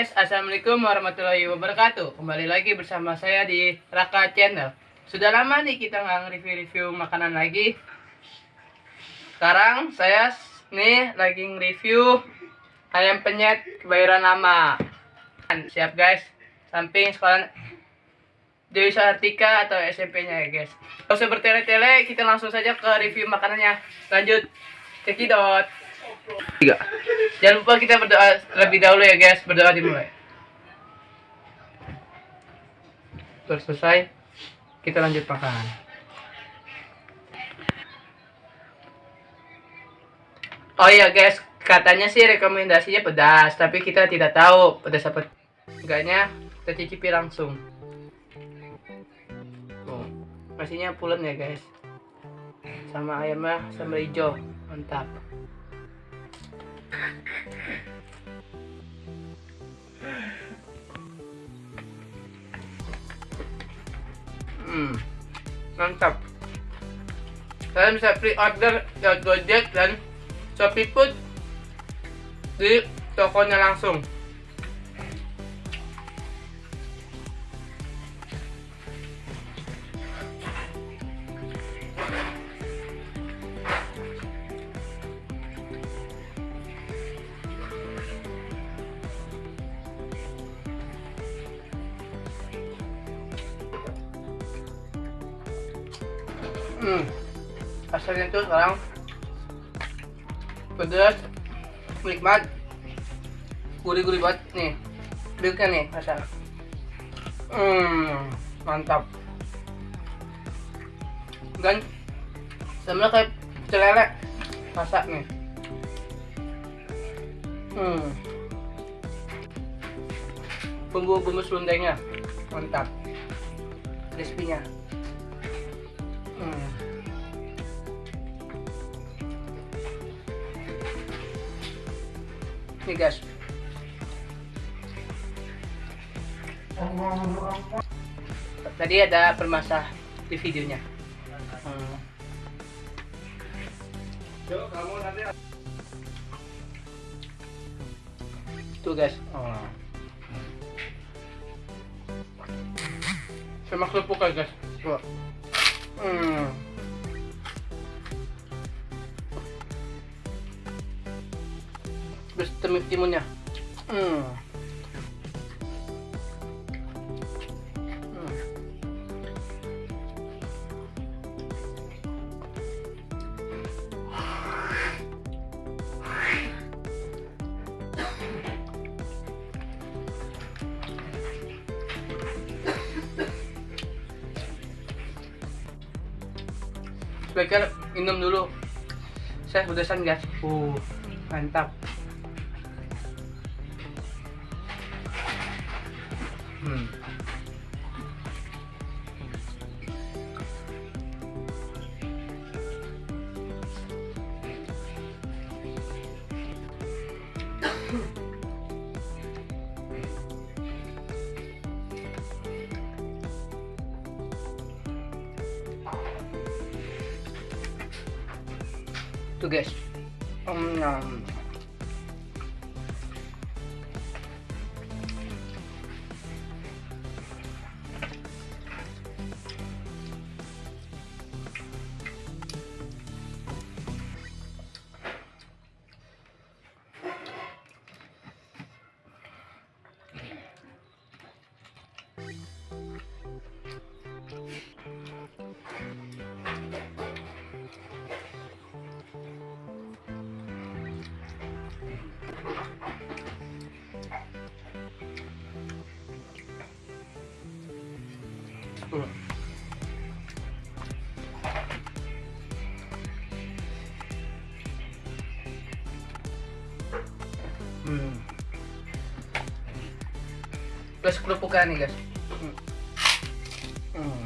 guys, Assalamualaikum warahmatullahi wabarakatuh. Kembali lagi bersama saya di Raka Channel. Sudah lama nih kita nggak review-review makanan lagi. Sekarang saya nih lagi nge-review Ayam penyet kebayoran lama. Siap guys. Samping sekolah Dewi Sartika atau SMP-nya ya guys. Gak usah bertele-tele, kita langsung saja ke review makanannya. Lanjut. Cekidot. Tiga. Jangan lupa kita berdoa terlebih dahulu ya guys. Berdoa dimulai. Terus selesai, kita lanjut makan. Oh iya guys, katanya sih rekomendasinya pedas, tapi kita tidak tahu pedas apa enggaknya. Kita cicipi langsung. Nasinya pulen ya guys. Sama ayamnya sama hijau, mantap. Hmm, mantap. Kalian bisa pre-order lewat Gojek dan Shopee Food di tokonya langsung. Hmm. Asalnya tuh sekarang pedas, nikmat, gurih-gurih banget nih. Milknya nih asal. Hmm, mantap. Dan sama kayak pecel masak nih. Hmm. Bumbu-bumbu selundengnya mantap. Crispy-nya. Hmm. Nih guys. Tadi ada permasah di videonya. Hmm. Tuh guys. Oh. Sama kerupuk guys. Tuh. Hmm. Terus timunnya. Hmm. Sebaiknya minum dulu. Saya udahan guys. Uh, mantap. Hmm. Tuh guys. Um, Hmm. Hmm. Plus kerupukan nih guys. Hmm. Hmm.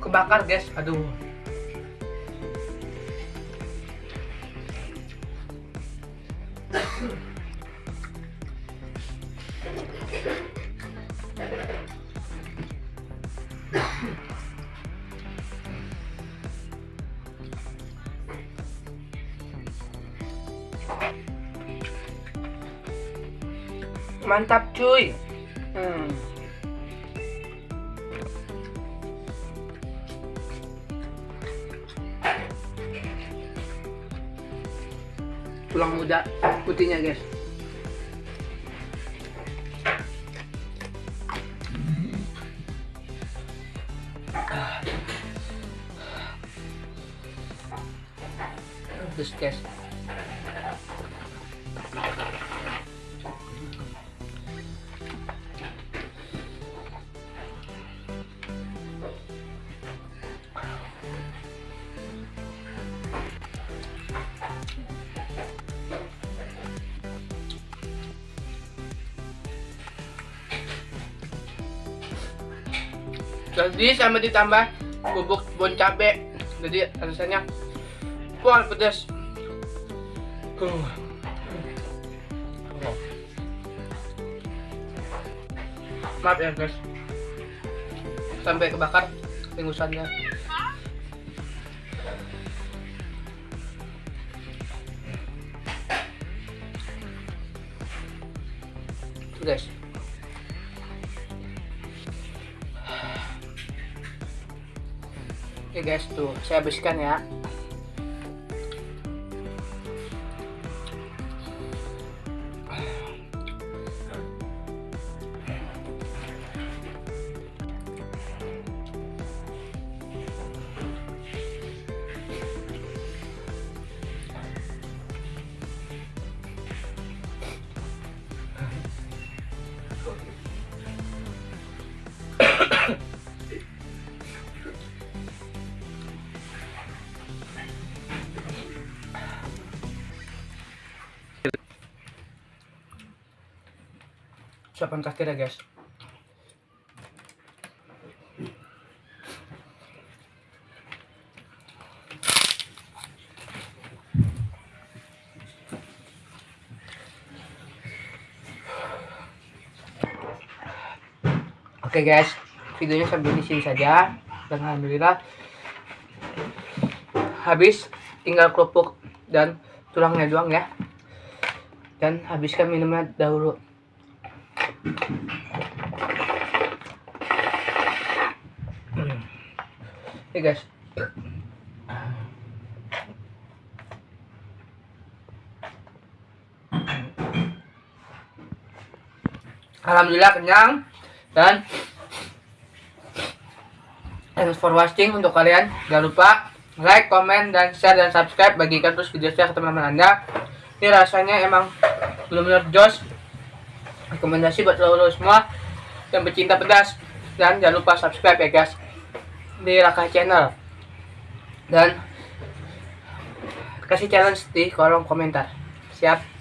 kebakar guys. Aduh. Mantap cuy. Hmm. Tulang muda putihnya guys. Terus guys. Jadi sama ditambah bubuk bon cabe. Jadi rasanya wah pedas. Maaf ya guys. Sampai kebakar ingusannya. Guys. Oke guys, tuh saya habiskan ya. Suapan terakhir ya guys. Oke guys, videonya sampai di sini saja. Dan alhamdulillah habis tinggal kerupuk dan tulangnya doang ya. Dan habiskan minumnya dahulu. Oke guys. Alhamdulillah kenyang. Dan thanks for watching untuk kalian. Jangan lupa like, comment, dan share dan subscribe. Bagikan terus video saya ke teman-teman anda. Ini rasanya emang belum benar jos rekomendasi buat lo, semua yang pecinta pedas. Dan jangan lupa subscribe ya guys di Raka channel. Dan kasih challenge di kolom komentar. Siap